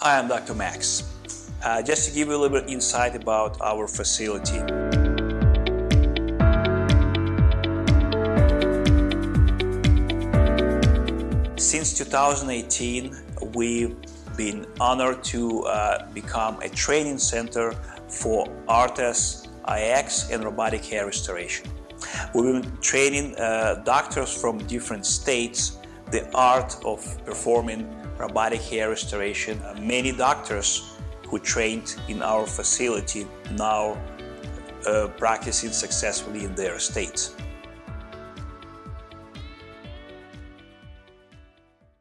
Hi, I'm Dr. Max. Uh, just to give you a little bit insight about our facility. Since 2018, we've been honored to uh, become a training center for ARTAS IX and robotic hair restoration. We've been training uh, doctors from different states the art of performing robotic hair restoration. Uh, many doctors who trained in our facility now uh, practicing successfully in their states.